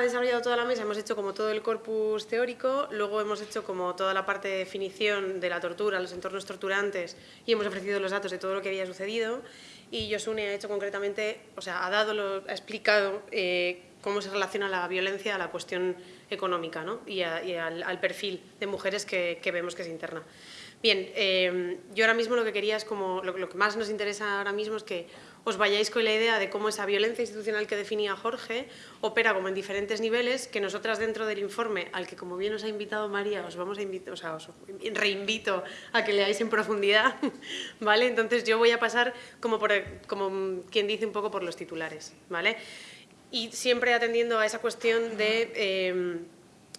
ha desarrollado toda la mesa, hemos hecho como todo el corpus teórico, luego hemos hecho como toda la parte de definición de la tortura, los entornos torturantes y hemos ofrecido los datos de todo lo que había sucedido y Yosune ha hecho concretamente, o sea, ha dado, lo, ha explicado eh, cómo se relaciona la violencia a la cuestión económica ¿no? y, al, perfil de mujeres que, vemos que se interna. Bien, eh, yo ahora mismo lo que quería es como, lo, que más nos interesa ahora mismo es que os vayáis con la idea de cómo esa violencia institucional que definía Jorge opera como en diferentes niveles, que nosotras dentro del informe, al que como bien os ha invitado María, os vamos a invitar, o sea, os reinvito a que leáis en profundidad, ¿vale? Entonces yo voy a pasar como, por, como quien dice un poco por los titulares, ¿vale? Y siempre atendiendo a esa cuestión de... Eh,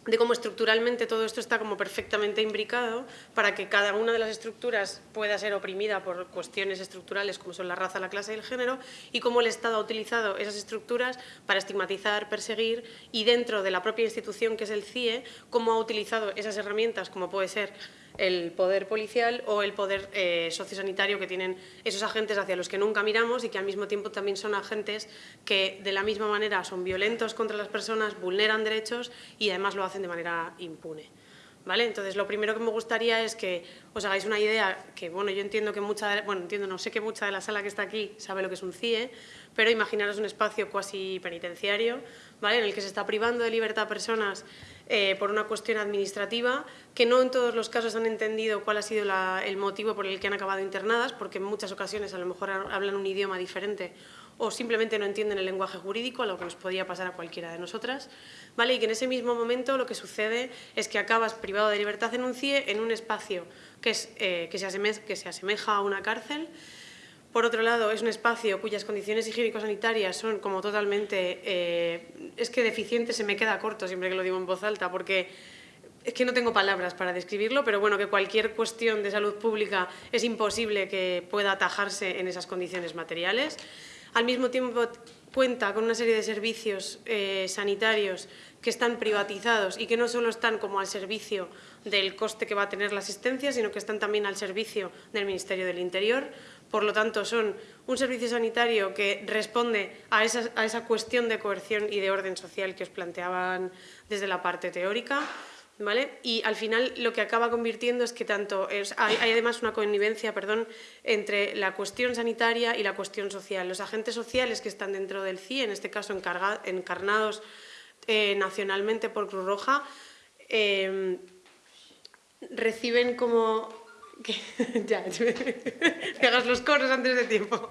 de cómo estructuralmente todo esto está como perfectamente imbricado para que cada una de las estructuras pueda ser oprimida por cuestiones estructurales como son la raza, la clase y el género y cómo el Estado ha utilizado esas estructuras para estigmatizar, perseguir y dentro de la propia institución que es el CIE, cómo ha utilizado esas herramientas como puede ser el poder policial o el poder eh, sociosanitario que tienen esos agentes hacia los que nunca miramos y que al mismo tiempo también son agentes que de la misma manera son violentos contra las personas, vulneran derechos y además lo hacen de manera impune. ¿Vale? Entonces, lo primero que me gustaría es que os hagáis una idea, que bueno, yo entiendo que mucha, bueno, entiendo, no sé que mucha de la sala que está aquí sabe lo que es un CIE, pero imaginaros un espacio cuasi penitenciario, ¿vale? En el que se está privando de libertad a personas eh, por una cuestión administrativa, que no en todos los casos han entendido cuál ha sido el motivo por el que han acabado internadas, porque en muchas ocasiones a lo mejor hablan un idioma diferente o simplemente no entienden el lenguaje jurídico, a lo que nos podría pasar a cualquiera de nosotras, ¿vale? y que en ese mismo momento lo que sucede es que acabas privado de libertad en un CIE en un espacio que, eh, se asemeja a una cárcel, por otro lado, es un espacio cuyas condiciones higiénico-sanitarias son como totalmente... Eh, es que deficiente se me queda corto siempre que lo digo en voz alta, porque es que no tengo palabras para describirlo, pero bueno, que cualquier cuestión de salud pública es imposible que pueda atajarse en esas condiciones materiales. Al mismo tiempo cuenta con una serie de servicios eh, sanitarios que están privatizados y que no solo están como al servicio del coste que va a tener la asistencia, sino que están también al servicio del Ministerio del Interior. Por lo tanto, son un servicio sanitario que responde a esa, cuestión de coerción y de orden social que os planteaban desde la parte teórica. ¿Vale? Y al final lo que acaba convirtiendo es que tanto hay, además una connivencia perdón, entre la cuestión sanitaria y la cuestión social. Los agentes sociales que están dentro del CIE, en este caso encarnados eh, nacionalmente por Cruz Roja, eh, reciben como que, ya, que hagas los coros antes de tiempo.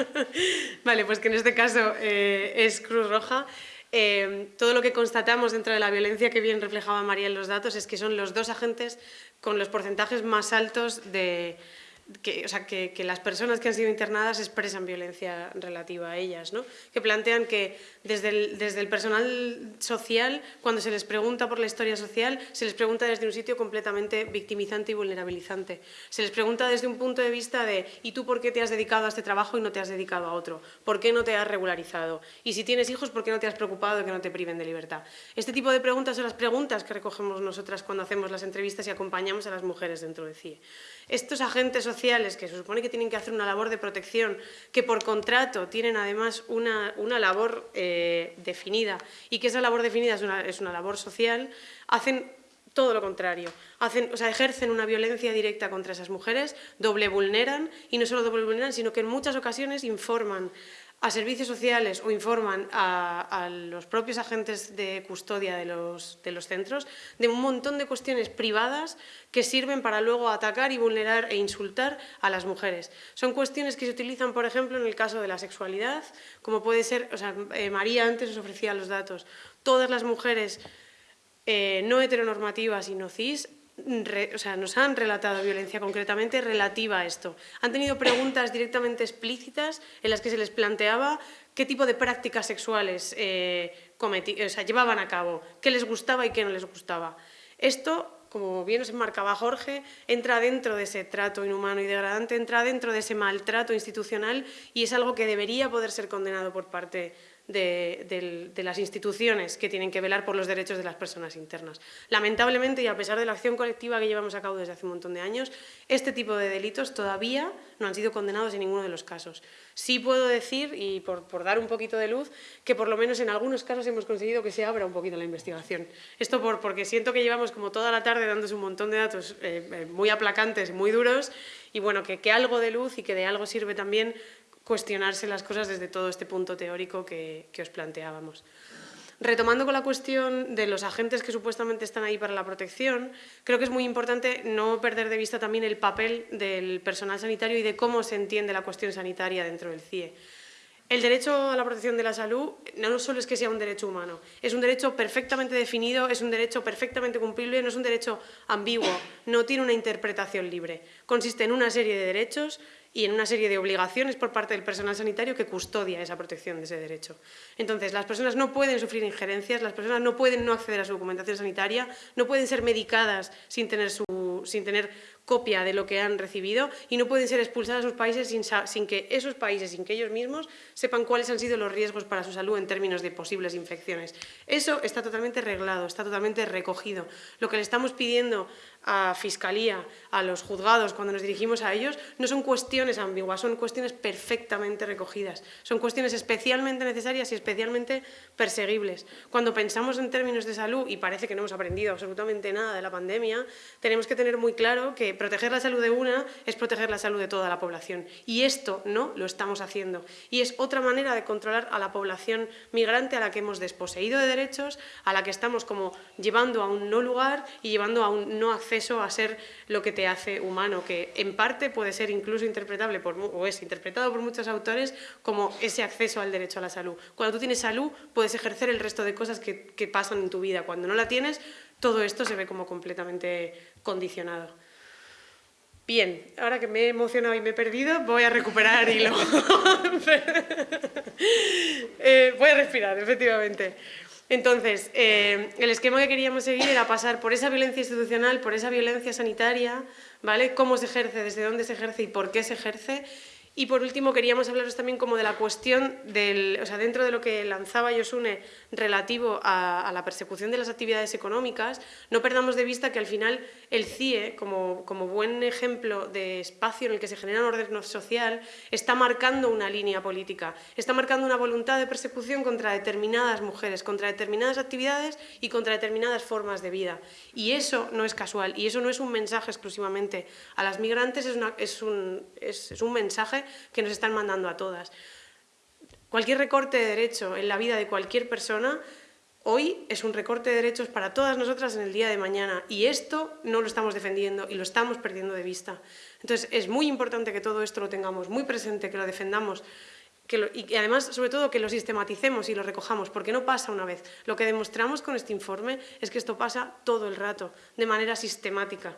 vale, pues que en este caso eh, es Cruz Roja. Eh, todo lo que constatamos dentro de la violencia que bien reflejaba María en los datos es que son los dos agentes con los porcentajes más altos de, que, o sea, que, las personas que han sido internadas expresan violencia relativa a ellas, ¿no? que plantean que desde el, desde el personal social, cuando se les pregunta por la historia social, se les pregunta desde un sitio completamente victimizante y vulnerabilizante. Se les pregunta desde un punto de vista de ¿y tú por qué te has dedicado a este trabajo y no te has dedicado a otro? ¿Por qué no te has regularizado? Y si tienes hijos, ¿por qué no te has preocupado de que no te priven de libertad? Este tipo de preguntas son las preguntas que recogemos nosotras cuando hacemos las entrevistas y acompañamos a las mujeres dentro de CIE. Estos agentes sociales que se supone que tienen que hacer una labor de protección, que por contrato tienen además una, labor eh, definida y que esa labor definida es una, labor social, hacen todo lo contrario. Hacen, o sea, ejercen una violencia directa contra esas mujeres, doble vulneran, y no solo doble vulneran, sino que en muchas ocasiones informan a servicios sociales o informan a, los propios agentes de custodia de los, de los, centros de un montón de cuestiones privadas que sirven para luego atacar y vulnerar e insultar a las mujeres. Son cuestiones que se utilizan, por ejemplo, en el caso de la sexualidad, como puede ser, o sea, eh, María antes os ofrecía los datos, todas las mujeres eh, no heteronormativas y no cis o sea, nos han relatado violencia concretamente relativa a esto. Han tenido preguntas directamente explícitas en las que se les planteaba qué tipo de prácticas sexuales eh, llevaban a cabo, qué les gustaba y qué no les gustaba. Esto como bien nos enmarcaba Jorge, entra dentro de ese trato inhumano y degradante, entra dentro de ese maltrato institucional y es algo que debería poder ser condenado por parte de, las instituciones que tienen que velar por los derechos de las personas internas. Lamentablemente, y a pesar de la acción colectiva que llevamos a cabo desde hace un montón de años, este tipo de delitos todavía no han sido condenados en ninguno de los casos. Sí puedo decir, y por, dar un poquito de luz, que por lo menos en algunos casos hemos conseguido que se abra un poquito la investigación. Esto por, porque siento que llevamos como toda la tarde dándose un montón de datos eh, eh, muy aplacantes, muy duros, y bueno, que, que algo de luz y que de algo sirve también cuestionarse las cosas desde todo este punto teórico que, os planteábamos. Retomando con la cuestión de los agentes que supuestamente están ahí para la protección, creo que es muy importante no perder de vista también el papel del personal sanitario y de cómo se entiende la cuestión sanitaria dentro del CIE. El derecho a la protección de la salud no solo es que sea un derecho humano, es un derecho perfectamente definido, es un derecho perfectamente cumplible, no es un derecho ambiguo, no tiene una interpretación libre. Consiste en una serie de derechos y en una serie de obligaciones por parte del personal sanitario que custodia esa protección de ese derecho. Entonces, las personas no pueden sufrir injerencias, las personas no pueden no acceder a su documentación sanitaria, no pueden ser medicadas sin tener, su, sin tener copia de lo que han recibido y no pueden ser expulsadas a sus países sin, sin, que esos países, sin que ellos mismos sepan cuáles han sido los riesgos para su salud en términos de posibles infecciones. Eso está totalmente reglado, está totalmente recogido. Lo que le estamos pidiendo a Fiscalía, a los juzgados, cuando nos dirigimos a ellos, no son cuestiones ambiguas, son cuestiones perfectamente recogidas. Son cuestiones especialmente necesarias y especialmente perseguibles. Cuando pensamos en términos de salud, y parece que no hemos aprendido absolutamente nada de la pandemia, tenemos que tener muy claro que proteger la salud de una es proteger la salud de toda la población. Y esto no lo estamos haciendo. Y es otra manera de controlar a la población migrante a la que hemos desposeído de derechos, a la que estamos como llevando a un no lugar y llevando a un no acceso a ser lo que te hace humano, que en parte puede ser incluso interpretable, por, o es interpretado por muchos autores, como ese acceso al derecho a la salud. Cuando tú tienes salud, puedes ejercer el resto de cosas que, que pasan en tu vida. Cuando no la tienes, todo esto se ve como completamente condicionado. Bien, ahora que me he emocionado y me he perdido, voy a recuperar hilo. eh, voy a respirar, efectivamente. Entonces, eh, el esquema que queríamos seguir era pasar por esa violencia institucional, por esa violencia sanitaria, ¿vale? Cómo se ejerce, desde dónde se ejerce y por qué se ejerce, y por último queríamos hablaros también como de la cuestión del, o sea, dentro de lo que lanzaba Yosune relativo a, la persecución de las actividades económicas, no perdamos de vista que al final el CIE, como, buen ejemplo de espacio en el que se genera un orden social, está marcando una línea política, está marcando una voluntad de persecución contra determinadas mujeres, contra determinadas actividades y contra determinadas formas de vida. Y eso no es casual, y eso no es un mensaje exclusivamente a las migrantes, es, un, es un mensaje que nos están mandando a todas. Cualquier recorte de derecho en la vida de cualquier persona hoy es un recorte de derechos para todas nosotras en el día de mañana y esto no lo estamos defendiendo y lo estamos perdiendo de vista. Entonces es muy importante que todo esto lo tengamos muy presente, que lo defendamos y además, sobre todo, que lo sistematicemos y lo recojamos, porque no pasa una vez. Lo que demostramos con este informe es que esto pasa todo el rato, de manera sistemática.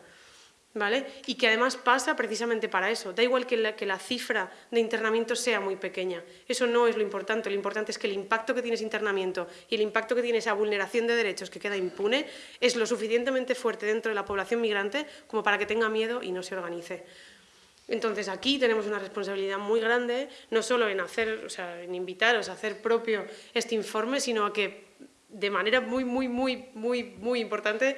Y que además pasa precisamente para eso. Da igual que la, que la cifra de internamiento sea muy pequeña. Eso no es lo importante. Lo importante es que el impacto que tiene ese internamiento y el impacto que tiene esa vulneración de derechos que queda impune es lo suficientemente fuerte dentro de la población migrante como para que tenga miedo y no se organice. Entonces aquí tenemos una responsabilidad muy grande, no solo en, hacer, o sea, en invitaros a hacer propio este informe, sino a que de manera muy, muy, muy, muy, muy importante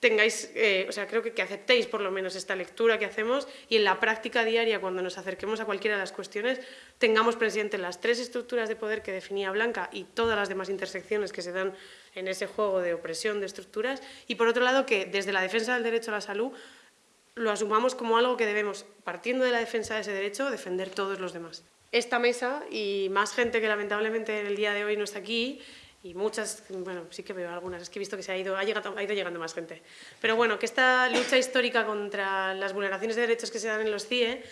tengáis, eh, o sea, creo que, que aceptéis por lo menos esta lectura que hacemos y en la práctica diaria, cuando nos acerquemos a cualquiera de las cuestiones, tengamos presente las tres estructuras de poder que definía Blanca y todas las demás intersecciones que se dan en ese juego de opresión de estructuras y por otro lado que desde la defensa del derecho a la salud lo asumamos como algo que debemos, partiendo de la defensa de ese derecho, defender todos los demás. Esta mesa y más gente que lamentablemente en el día de hoy no está aquí, y muchas, bueno, sí que veo algunas, es que he visto que se ha ido, ha, llegado, ha ido llegando más gente. Pero bueno, que esta lucha histórica contra las vulneraciones de derechos que se dan en los CIE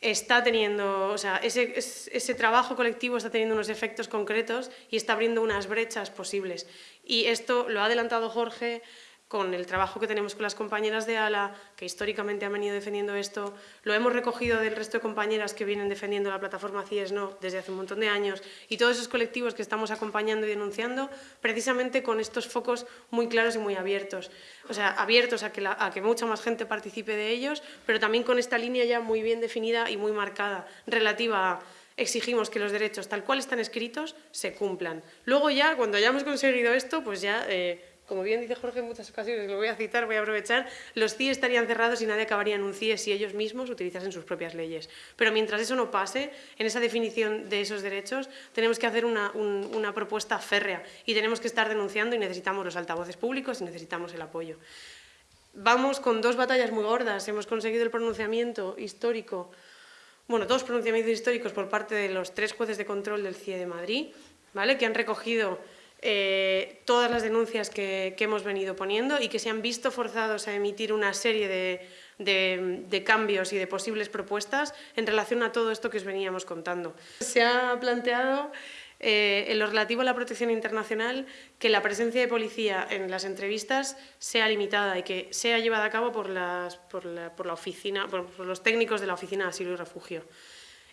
está teniendo, o sea, ese, ese trabajo colectivo está teniendo unos efectos concretos y está abriendo unas brechas posibles. Y esto lo ha adelantado Jorge, con el trabajo que tenemos con las compañeras de ALA, que históricamente han venido defendiendo esto, lo hemos recogido del resto de compañeras que vienen defendiendo la plataforma CIES No desde hace un montón de años y todos esos colectivos que estamos acompañando y denunciando, precisamente con estos focos muy claros y muy abiertos. O sea, abiertos a que, a que mucha más gente participe de ellos, pero también con esta línea ya muy bien definida y muy marcada, relativa a exigimos que los derechos tal cual están escritos se cumplan. Luego ya, cuando hayamos conseguido esto, pues ya... Eh, como bien dice Jorge en muchas ocasiones, lo voy a citar, voy a aprovechar, los CIE estarían cerrados y nadie acabaría en un CIE si ellos mismos utilizasen sus propias leyes. Pero mientras eso no pase, en esa definición de esos derechos, tenemos que hacer una, una propuesta férrea y tenemos que estar denunciando y necesitamos los altavoces públicos y necesitamos el apoyo. Vamos con dos batallas muy gordas, hemos conseguido el pronunciamiento histórico, bueno, dos pronunciamientos históricos por parte de los tres jueces de control del CIE de Madrid, ¿vale? que han recogido eh, todas las denuncias que, hemos venido poniendo y que se han visto forzados a emitir una serie de, cambios y de posibles propuestas en relación a todo esto que os veníamos contando. Se ha planteado eh, en lo relativo a la protección internacional que la presencia de policía en las entrevistas sea limitada y que sea llevada a cabo por, la, oficina, por los técnicos de la Oficina de Asilo y Refugio.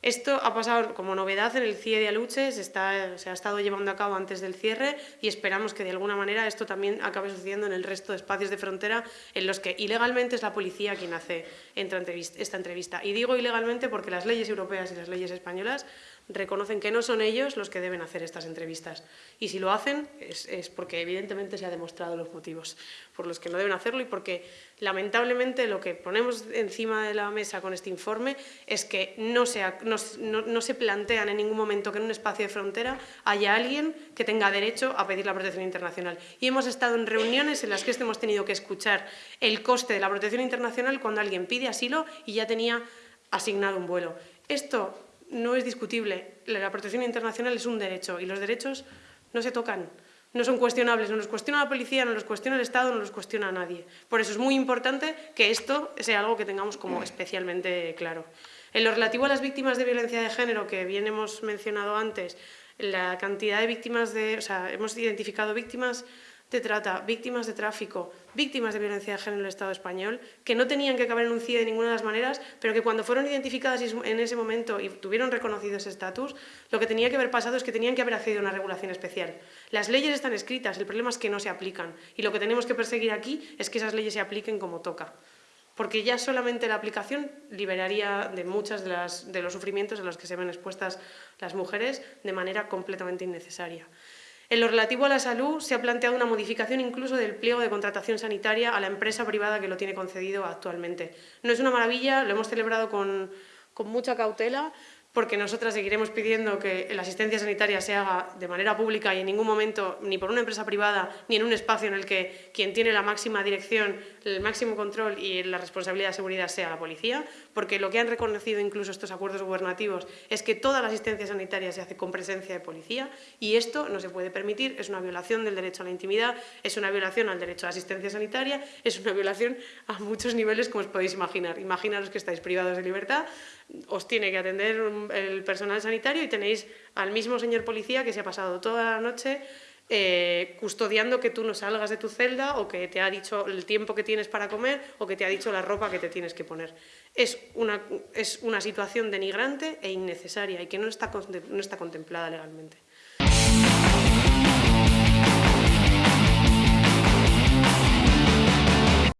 Esto ha pasado como novedad en el CIE de Aluche, se, está, se ha estado llevando a cabo antes del cierre y esperamos que de alguna manera esto también acabe sucediendo en el resto de espacios de frontera en los que ilegalmente es la policía quien hace esta entrevista. Y digo ilegalmente porque las leyes europeas y las leyes españolas reconocen que no son ellos los que deben hacer estas entrevistas. Y si lo hacen es, porque evidentemente se ha demostrado los motivos por los que no deben hacerlo y porque lamentablemente lo que ponemos encima de la mesa con este informe es que no se, no, se plantean en ningún momento que en un espacio de frontera haya alguien que tenga derecho a pedir la protección internacional. Y hemos estado en reuniones en las que hemos tenido que escuchar el coste de la protección internacional cuando alguien pide asilo y ya tenía asignado un vuelo. Esto no es discutible. La protección internacional es un derecho y los derechos no se tocan, no son cuestionables. No los cuestiona la policía, no los cuestiona el Estado, no los cuestiona nadie. Por eso es muy importante que esto sea algo que tengamos como especialmente claro. En lo relativo a las víctimas de violencia de género, que bien hemos mencionado antes, la cantidad de víctimas de... O sea, hemos identificado víctimas de trata, víctimas de tráfico, víctimas de violencia de género en el Estado español, que no tenían que caber en un CIE de ninguna de las maneras, pero que cuando fueron identificadas en ese momento y tuvieron reconocido ese estatus, lo que tenía que haber pasado es que tenían que haber accedido a una regulación especial. Las leyes están escritas, el problema es que no se aplican, y lo que tenemos que perseguir aquí es que esas leyes se apliquen como toca porque ya solamente la aplicación liberaría de muchos de, de los sufrimientos a los que se ven expuestas las mujeres de manera completamente innecesaria. En lo relativo a la salud, se ha planteado una modificación incluso del pliego de contratación sanitaria a la empresa privada que lo tiene concedido actualmente. No es una maravilla, lo hemos celebrado con, con mucha cautela, porque nosotras seguiremos pidiendo que la asistencia sanitaria se haga de manera pública y en ningún momento ni por una empresa privada ni en un espacio en el que quien tiene la máxima dirección, el máximo control y la responsabilidad de seguridad sea la policía, porque lo que han reconocido incluso estos acuerdos gubernativos es que toda la asistencia sanitaria se hace con presencia de policía y esto no se puede permitir, es una violación del derecho a la intimidad, es una violación al derecho a la asistencia sanitaria, es una violación a muchos niveles como os podéis imaginar. Imaginaros que estáis privados de libertad, os tiene que atender el personal sanitario y tenéis al mismo señor policía que se ha pasado toda la noche eh, custodiando que tú no salgas de tu celda o que te ha dicho el tiempo que tienes para comer o que te ha dicho la ropa que te tienes que poner. Es una, es una situación denigrante e innecesaria y que no está, no está contemplada legalmente.